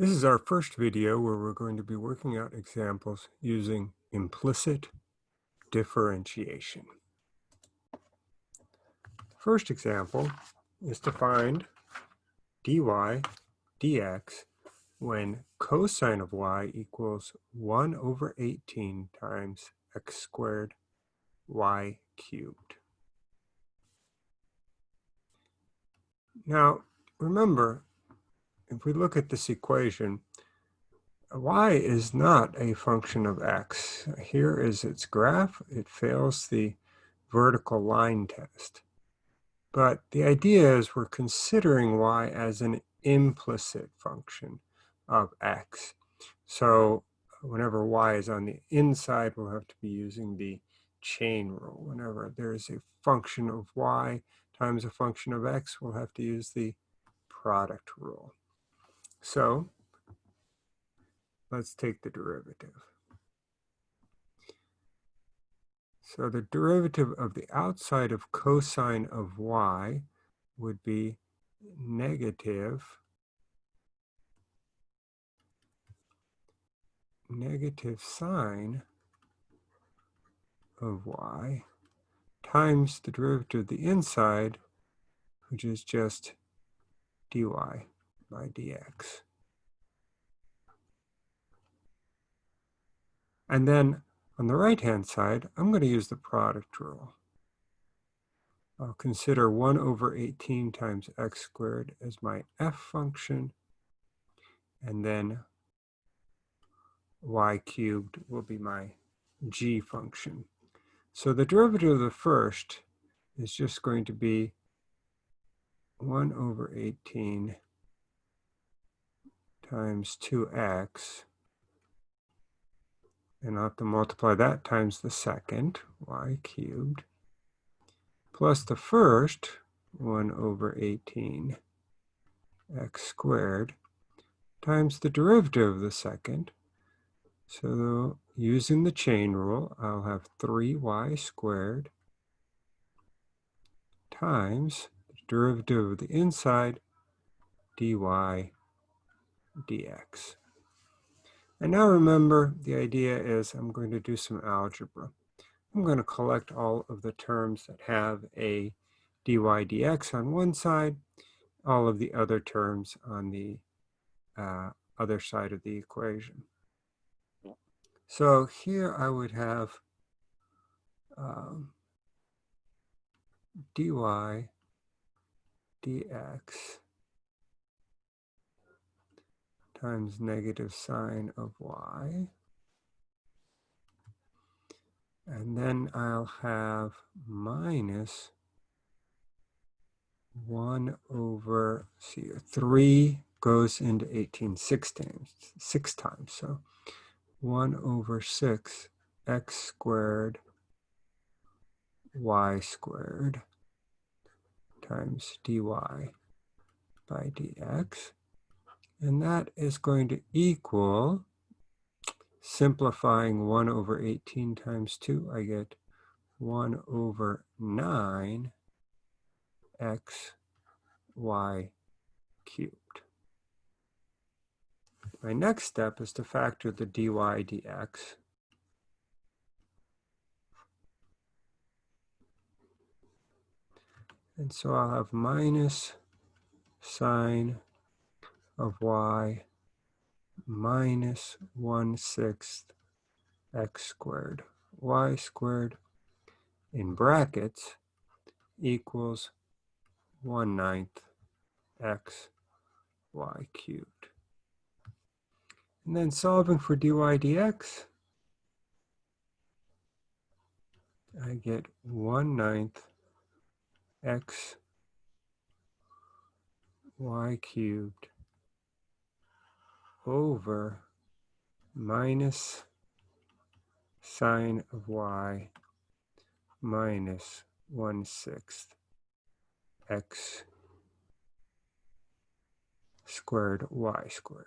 This is our first video where we're going to be working out examples using implicit differentiation. First example is to find dy dx when cosine of y equals 1 over 18 times x squared y cubed. Now, remember, if we look at this equation, y is not a function of x. Here is its graph. It fails the vertical line test. But the idea is we're considering y as an implicit function of x. So whenever y is on the inside, we'll have to be using the chain rule. Whenever there's a function of y times a function of x, we'll have to use the product rule. So let's take the derivative. So the derivative of the outside of cosine of y would be negative negative sine of y times the derivative of the inside, which is just dy by dx. And then on the right-hand side, I'm going to use the product rule. I'll consider 1 over 18 times x squared as my f function, and then y cubed will be my g function. So the derivative of the first is just going to be 1 over 18 times 2x. And I'll have to multiply that times the second, y cubed, plus the first, 1 over 18 x squared, times the derivative of the second. So using the chain rule, I'll have 3y squared times the derivative of the inside, dy dx. And now remember, the idea is I'm going to do some algebra. I'm going to collect all of the terms that have a dy dx on one side, all of the other terms on the uh, other side of the equation. So here I would have um, dy dx times negative sine of y. And then I'll have minus 1 over, see, 3 goes into 18 six times, six times. So 1 over 6 x squared y squared times dy by dx. And that is going to equal, simplifying 1 over 18 times 2, I get 1 over 9 x y cubed. My next step is to factor the dy dx. And so I'll have minus sine of y minus 1 sixth x squared y squared in brackets equals 1 ninth x y cubed. And then solving for dy dx, I get 1 ninth x y cubed over minus sine of y minus 1 sixth x squared y squared.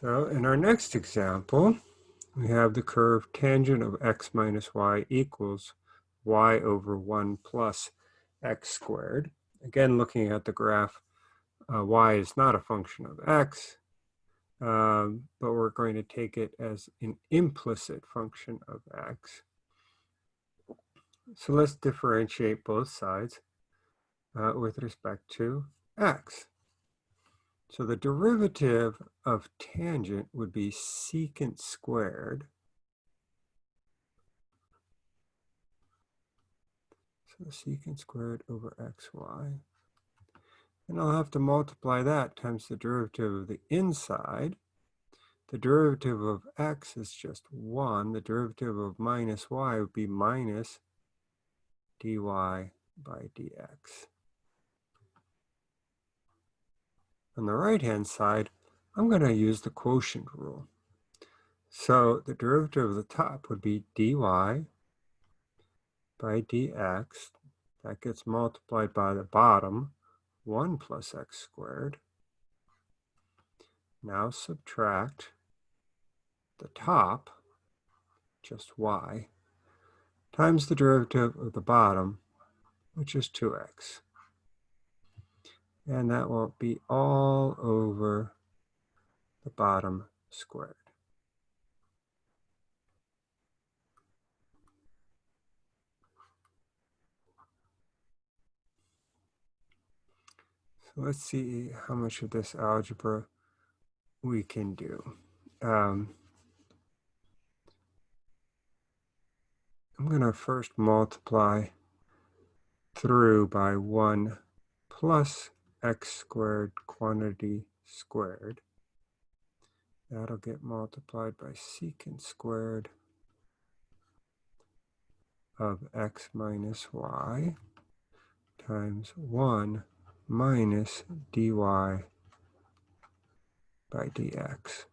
So in our next example, we have the curve tangent of x minus y equals y over 1 plus x squared. Again, looking at the graph, uh, y is not a function of x, um, but we're going to take it as an implicit function of x. So let's differentiate both sides uh, with respect to x. So the derivative of tangent would be secant squared. So secant squared over xy. And I'll have to multiply that times the derivative of the inside. The derivative of x is just 1. The derivative of minus y would be minus dy by dx. On the right-hand side, I'm going to use the quotient rule. So the derivative of the top would be dy by dx. That gets multiplied by the bottom, 1 plus x squared. Now subtract the top, just y, times the derivative of the bottom, which is 2x. And that will be all over the bottom squared. Let's see how much of this algebra we can do. Um, I'm going to first multiply through by 1 plus x squared quantity squared. That'll get multiplied by secant squared of x minus y times 1 minus dy by dx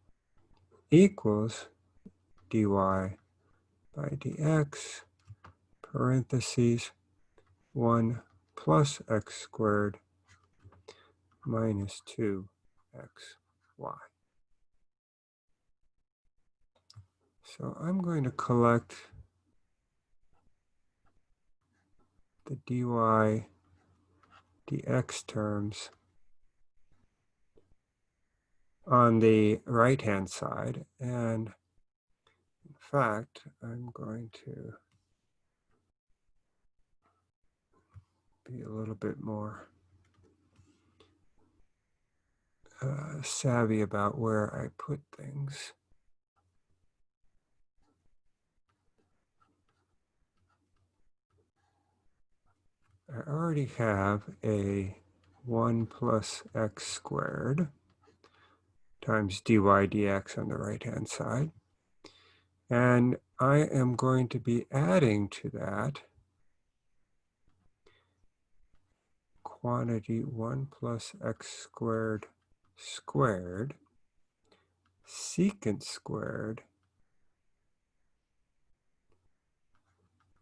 equals dy by dx parentheses 1 plus x squared minus 2xy. So I'm going to collect the dy dx terms on the right hand side and in fact I'm going to be a little bit more uh, savvy about where I put things. I already have a 1 plus x squared times dy dx on the right hand side. And I am going to be adding to that quantity 1 plus x squared squared secant squared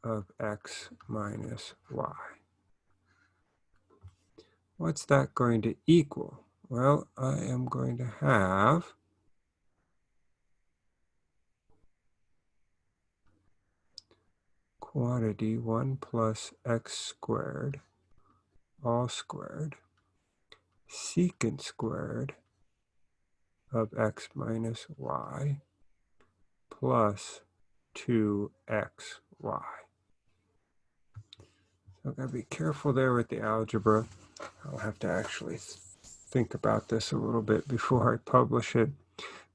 of x minus y. What's that going to equal? Well, I am going to have quantity 1 plus x squared all squared secant squared of x minus y plus 2xy. So I've got to be careful there with the algebra. I'll have to actually think about this a little bit before I publish it.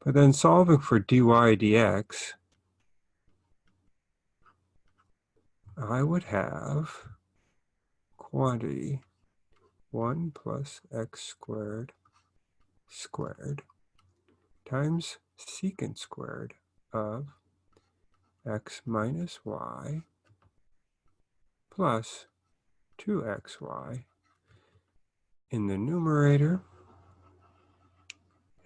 But then solving for dy dx, I would have quantity 1 plus x squared squared times secant squared of x minus y plus 2xy in the numerator.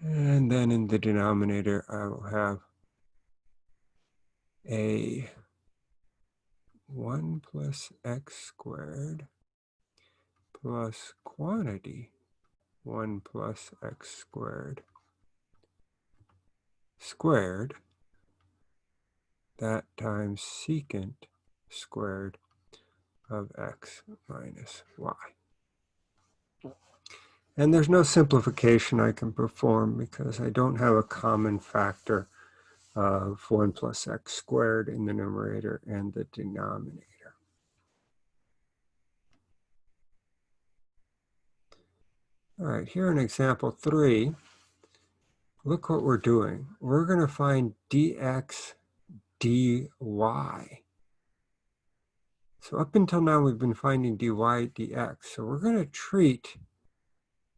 And then in the denominator, I will have a 1 plus x squared plus quantity 1 plus x squared squared that times secant squared of x minus y. And there's no simplification I can perform because I don't have a common factor of 1 plus x squared in the numerator and the denominator. All right, here in example three, look what we're doing. We're going to find dx dy. So up until now, we've been finding dy dx. So we're going to treat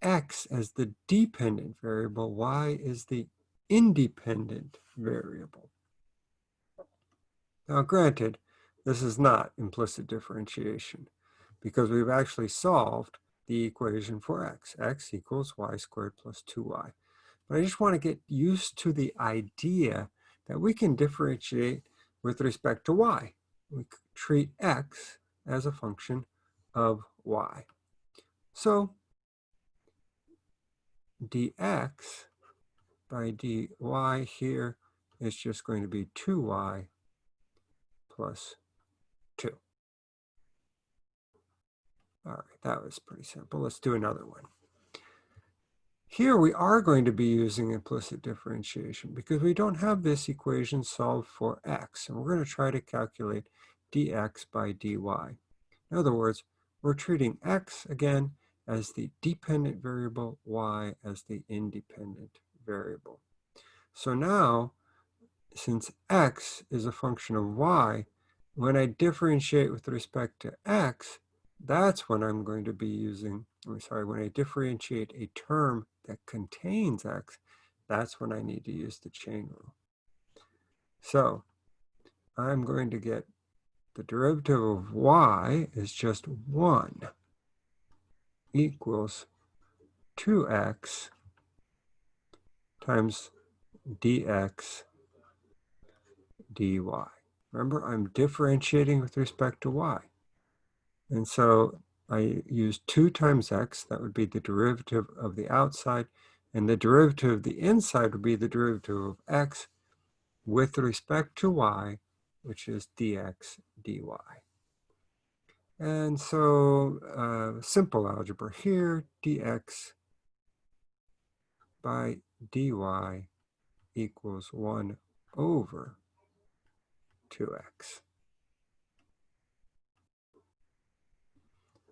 x as the dependent variable, y is the independent variable. Now granted, this is not implicit differentiation because we've actually solved the equation for x. x equals y squared plus 2y. But I just want to get used to the idea that we can differentiate with respect to y. We treat x as a function of y. So dx by dy here is just going to be 2y plus 2. All right, that was pretty simple. Let's do another one. Here we are going to be using implicit differentiation because we don't have this equation solved for x. And we're going to try to calculate dx by dy. In other words, we're treating x again as the dependent variable, y as the independent variable. So now, since x is a function of y, when I differentiate with respect to x, that's when I'm going to be using, I'm sorry, when I differentiate a term that contains x, that's when I need to use the chain rule. So I'm going to get the derivative of y is just 1 equals 2x times dx dy. Remember, I'm differentiating with respect to y. And so I use 2 times x, that would be the derivative of the outside, and the derivative of the inside would be the derivative of x with respect to y, which is dx dy. And so uh, simple algebra here, dx by dy equals 1 over 2x.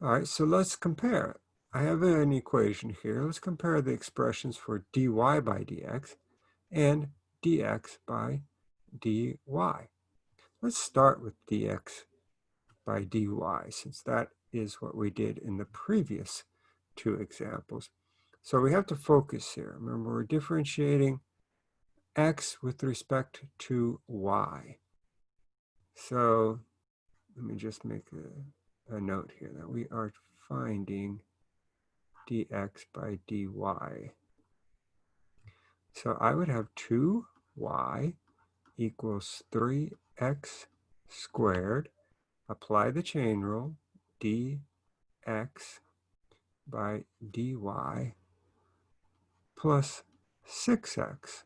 All right, so let's compare. I have an equation here. Let's compare the expressions for dy by dx and dx by dy. Let's start with dx by dy, since that is what we did in the previous two examples. So we have to focus here. Remember, we're differentiating x with respect to y. So let me just make a a note here that we are finding dx by dy. So I would have 2y equals 3x squared. Apply the chain rule, dx by dy plus 6x.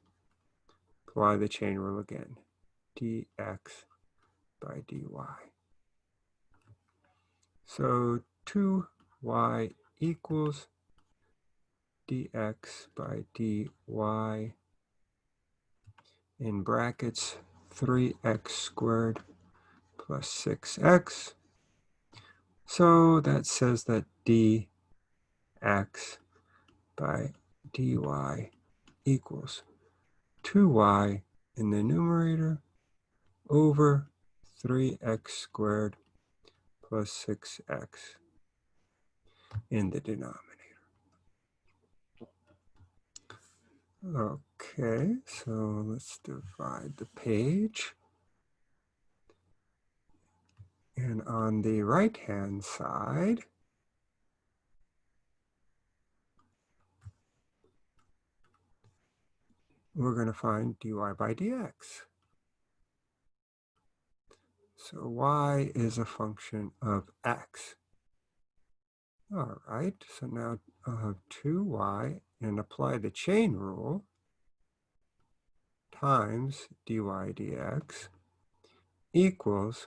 Apply the chain rule again, dx by dy. So 2y equals dx by dy in brackets 3x squared plus 6x. So that says that dx by dy equals 2y in the numerator over 3x squared plus 6x in the denominator. Okay, so let's divide the page. And on the right-hand side, we're going to find dy by dx. So y is a function of x. All right, so now I'll have 2y and apply the chain rule times dy dx equals,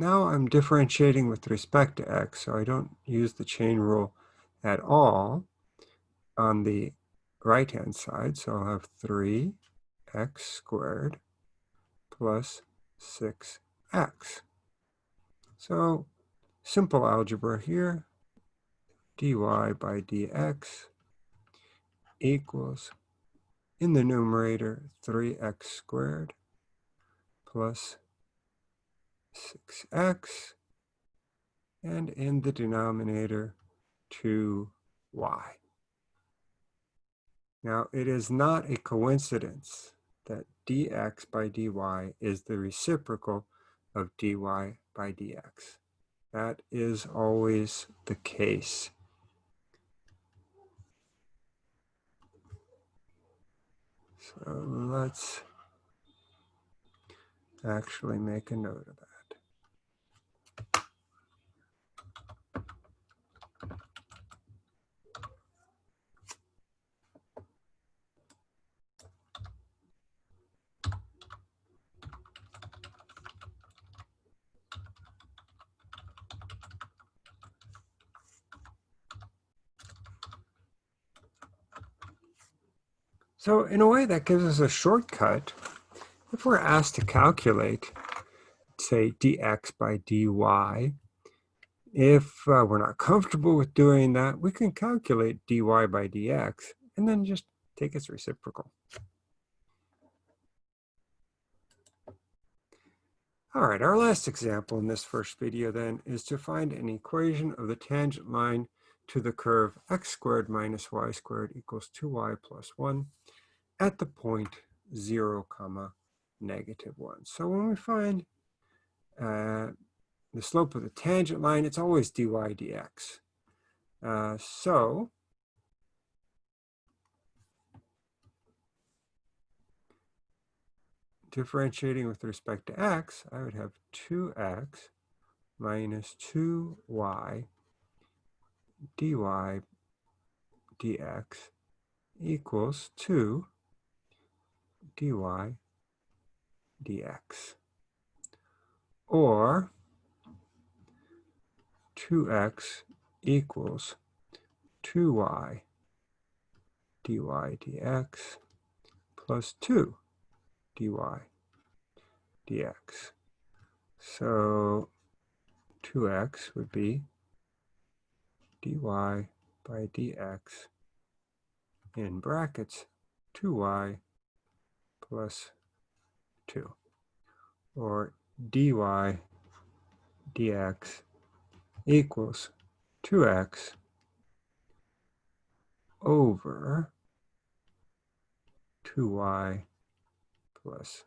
now I'm differentiating with respect to x, so I don't use the chain rule at all on the right-hand side. So I'll have 3x squared plus 6x. So simple algebra here, dy by dx equals, in the numerator, 3x squared plus 6x, and in the denominator, 2y. Now, it is not a coincidence that dx by dy is the reciprocal of dy by dx. That is always the case. So let's actually make a note of that. So in a way that gives us a shortcut. If we're asked to calculate, say dx by dy, if uh, we're not comfortable with doing that, we can calculate dy by dx and then just take its reciprocal. All right, our last example in this first video then is to find an equation of the tangent line to the curve x squared minus y squared equals 2y plus 1 at the point 0 comma negative 1. So when we find uh, the slope of the tangent line, it's always dy dx. Uh, so differentiating with respect to x, I would have 2x minus 2y dy dx equals 2 dy dx. Or 2x equals 2y dy dx plus 2 dy dx. So 2x would be dy by dx in brackets 2y plus 2 or dy dx equals 2x over 2y plus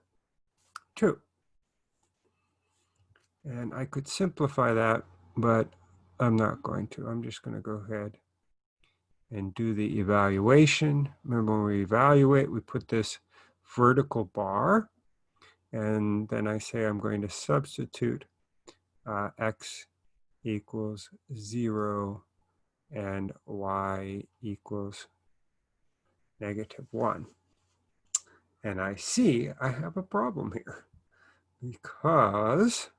2. And I could simplify that, but I'm not going to. I'm just going to go ahead and do the evaluation. Remember when we evaluate, we put this vertical bar, and then I say I'm going to substitute uh, x equals 0 and y equals negative 1. And I see I have a problem here because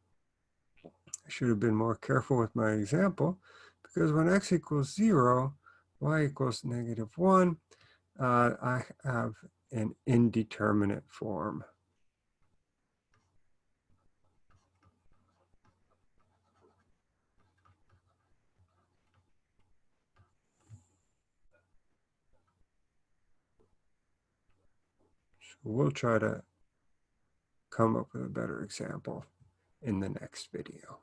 I should have been more careful with my example because when x equals 0, y equals negative 1, uh, I have an indeterminate form. So we'll try to come up with a better example in the next video.